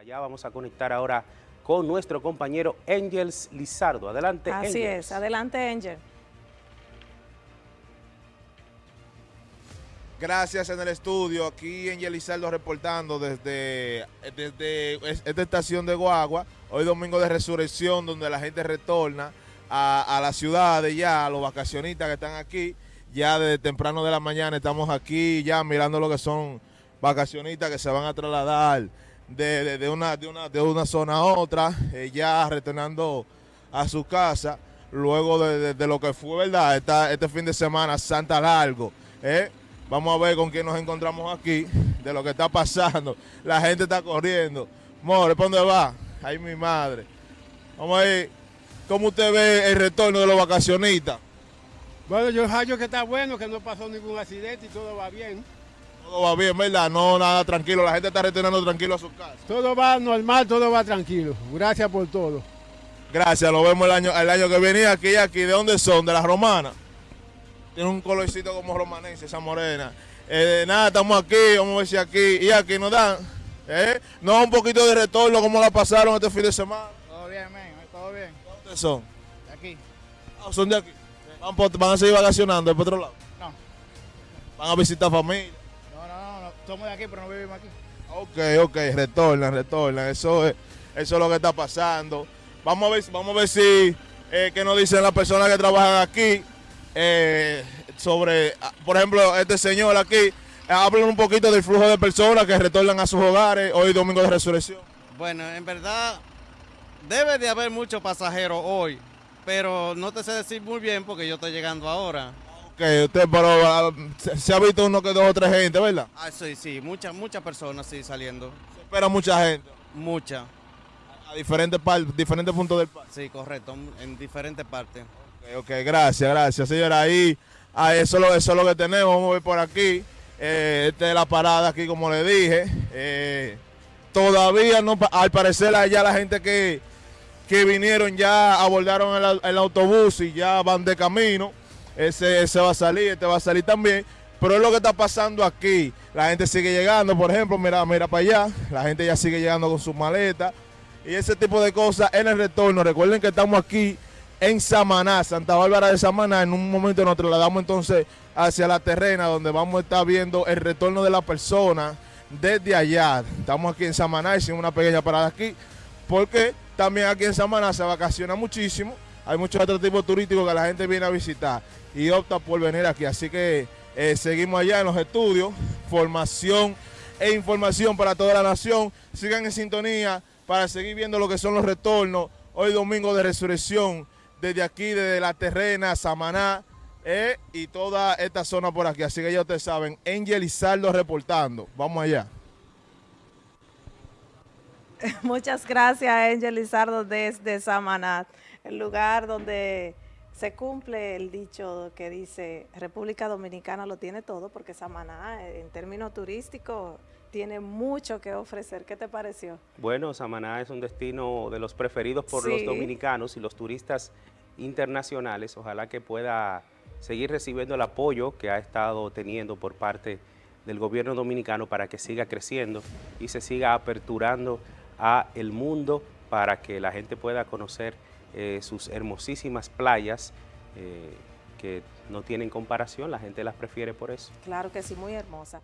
Allá vamos a conectar ahora con nuestro compañero Angels Lizardo. Adelante, Así es, adelante Angel. Gracias en el estudio, aquí Angel Lizardo reportando desde, desde esta estación de Guagua, hoy domingo de resurrección donde la gente retorna a, a la ciudad de ya, a los vacacionistas que están aquí, ya desde temprano de la mañana estamos aquí ya mirando lo que son vacacionistas que se van a trasladar de, una, de, una, de una zona a otra, eh, ya retornando a su casa, luego de, lo que fue, ¿verdad? Esta, este fin de semana, Santa Largo. ¿eh? Vamos a ver con quién nos encontramos aquí, de lo que está pasando. La gente está corriendo. More, ¿para dónde va? Ay, mi madre. Vamos a ver, ¿cómo usted ve el retorno de los vacacionistas? Bueno, yo hallo que está bueno, que no pasó ningún accidente y todo va bien. Todo va bien, ¿verdad? No, nada tranquilo. La gente está retornando tranquilo a su casa. Todo va normal, todo va tranquilo. Gracias por todo. Gracias, lo vemos el año, el año que viene aquí, aquí. ¿De dónde son? ¿De las romanas? Tiene un colorcito como romanense, esa morena. Eh, nada, estamos aquí, vamos a ver si aquí. Y aquí nos dan. ¿eh? No, un poquito de retorno, como la pasaron este fin de semana. Todo bien, men, todo bien. ¿De dónde son? De aquí. Ah, son de aquí. ¿Van, ¿Van, a seguir vacacionando por otro lado? No. ¿Van a visitar familia? Somos de aquí, pero no vivimos aquí. Ok, ok, retornan, retornan. Eso es, eso es lo que está pasando. Vamos a ver, vamos a ver si, eh, qué nos dicen las personas que trabajan aquí eh, sobre, ah, por ejemplo, este señor aquí. Eh, hablan un poquito del flujo de personas que retornan a sus hogares hoy domingo de resurrección. Bueno, en verdad debe de haber muchos pasajeros hoy, pero no te sé decir muy bien porque yo estoy llegando ahora usted, pero ah, se, ha visto uno que dos o tres gente, ¿verdad? Ah, sí, sí, muchas muchas personas sí saliendo. Se espera mucha gente. Mucha. A diferentes, diferentes puntos del parque. Sí, correcto, en diferentes partes. Ok, ok, gracias, gracias, señora. Ahí, ah, eso, lo, eso es lo que tenemos, vamos a ver por aquí. Eh, esta es la parada aquí, como le dije. Eh, todavía no, al parecer allá la gente que, que vinieron ya abordaron el, el autobús y ya van de camino ese, ese va a salir, este va a salir también. Pero es lo que está pasando aquí. La gente sigue llegando, por ejemplo, mira, mira para allá. La gente ya sigue llegando con sus maletas. Y ese tipo de cosas en el retorno. Recuerden que estamos aquí en Samaná, Santa Bárbara de Samaná. En un momento nos trasladamos entonces hacia la terrena, donde vamos a estar viendo el retorno de la persona desde allá. Estamos aquí en Samaná, hicimos una pequeña parada aquí, porque también aquí en Samaná se vacaciona muchísimo hay muchos atractivos turísticos que la gente viene a visitar y opta por venir aquí. Así que eh, seguimos allá en los estudios, formación e información para toda la nación. Sigan en sintonía para seguir viendo lo que son los retornos. Hoy domingo de resurrección, desde aquí, desde La Terrena, Samaná eh, y toda esta zona por aquí. Así que ya ustedes saben, Angel Izardo reportando. Vamos allá. Muchas gracias, Angel Lizardo, desde Samaná, el lugar donde se cumple el dicho que dice República Dominicana lo tiene todo, porque Samaná, en términos turísticos, tiene mucho que ofrecer. ¿Qué te pareció? Bueno, Samaná es un destino de los preferidos por los dominicanos y los turistas internacionales. Ojalá que pueda seguir recibiendo el apoyo que ha estado teniendo por parte del gobierno dominicano para que siga creciendo y se siga aperturando a el mundo para que la gente pueda conocer eh, sus hermosísimas playas eh, que no tienen comparación, la gente las prefiere por eso. Claro que sí, muy hermosa.